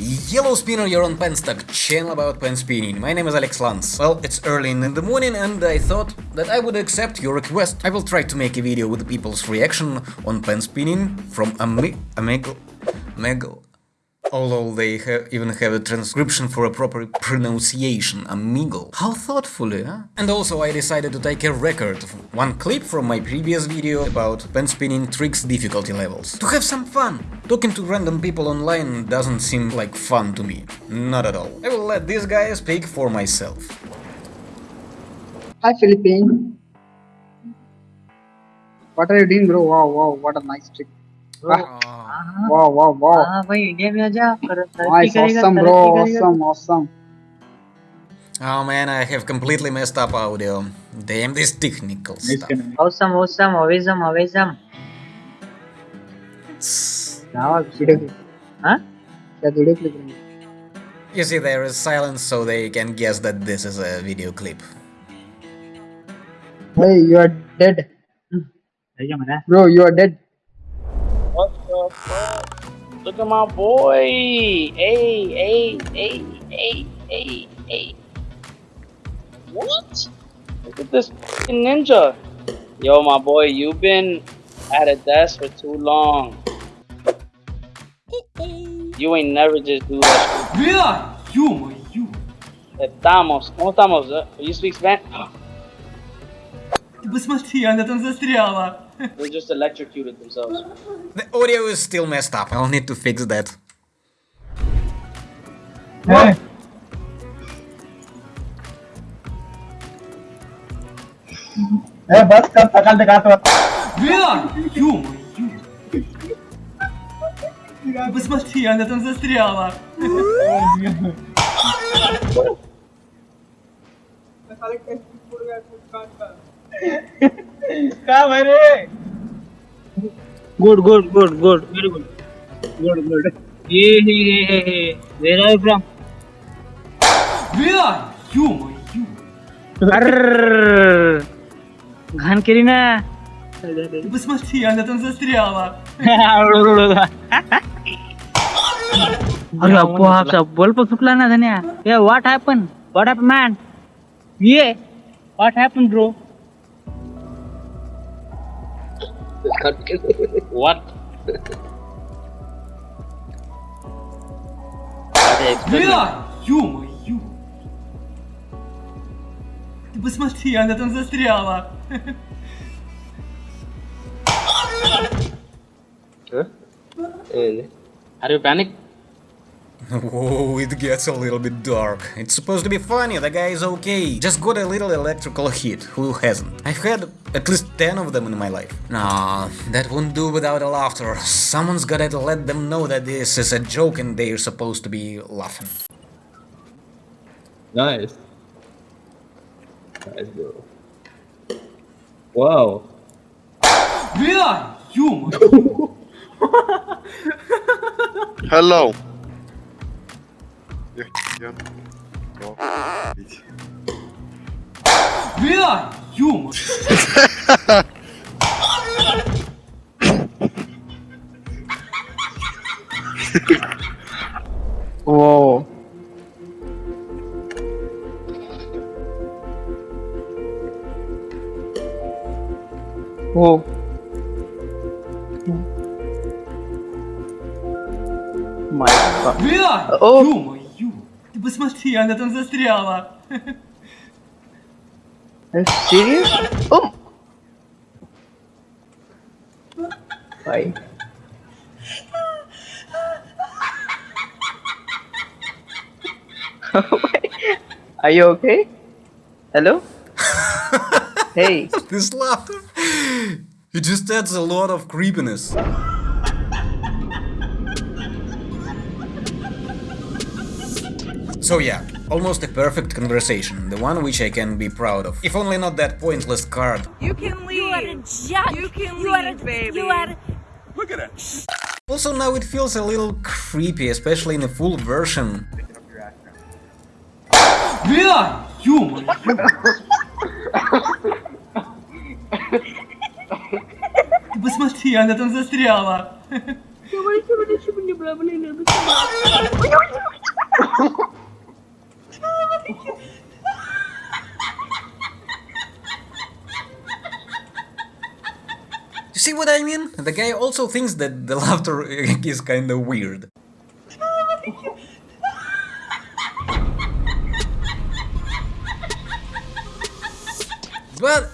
Yellow Spinner, you're on Penstock, channel about pen spinning. My name is Alex Lance. Well, it's early in the morning and I thought that I would accept your request. I will try to make a video with people's reaction on pen spinning from Ami Amigo... Amigo... Although they ha even have a transcription for a proper pronunciation, amigo. How thoughtfully, huh? And also I decided to take a record of one clip from my previous video about pen spinning tricks difficulty levels. To have some fun! Talking to random people online doesn't seem like fun to me. Not at all. I will let this guy speak for myself. Hi, Philippine. What are you doing, bro? Wow, wow, what a nice trick. Ah, Ah. wow, wow, wow. हाँ भाई India में आजा कर- तरक्की Nice, करेगा awesome, bro. तरक्की करेगा Awesome, awesome. Oh man, I have completely messed up audio. Damn this technical stuff. awesome awesome awesome awesome क्या वीडियो क्लिप हाँ क्या वीडियो क्लिप रही You see, there is silence so they can guess that this is a video clip. Hey, you are dead. क्या मरा Bro, you are dead. What the fuck? Look at my boy. Hey, hey, hey, hey, hey, hey. What? Look at this fucking ninja. Yo, my boy, you've been at a desk for too long. You ain't never just do that. Бля, ё-моё! shit. Estamos. ¿Cómo estamos? Uh, You speak Spanish? Ты посмотри, она там застряла. They just electrocuted themselves. The audio is still messed up. I'll need to fix that. Hey. ए बस कर सकल दिखा तो Бля, ё-моё! Ты посмотри, она там застряла. का good good good good very good good good ये hey hey where are you from where you you केली ना? बस मस्ती आला तुमचा स्त्री आवा अरे बल्ब सुटला ना धन्या. ए व्हॉट हॅपन हॅपन मॅन ये what happen bro What? Бля, ё-моё! Ты посмотри, она там застряла. Are you panic? Whoa, oh, it gets a little bit dark. It's supposed to be funny, the guy is okay. Just got a little electrical hit, who hasn't? I've had at least 10 of them in my life. Nah, that wouldn't do without a laughter. Someone's gotta let them know that this is a joke and they're supposed to be laughing. Nice. Nice, bro. Wow. Really? You! Hello. Я. Бля! Юмор! Воу. Воу. Майка. Бля! Юмор! ё-моё! Ты посмотри, она там застряла. Are you serious? Oh. Why? Are you okay? Hello? hey. This laughter, it just adds a lot of creepiness. So yeah, almost a perfect conversation, the one which I can be proud of. If only not that pointless card. You can leave. You are a jack. You can you are a, leave, baby. You are. Also now it feels a little creepy, especially in the full version. Бля, ё-моё! Ты посмотри, она там застряла. Давайте, блин, чтобы не брали, You see what I mean? The guy also thinks that the laughter is kinda weird. But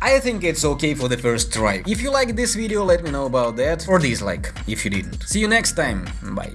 I think it's okay for the first try. If you like this video, let me know about that, or dislike, if you didn't. See you next time, bye.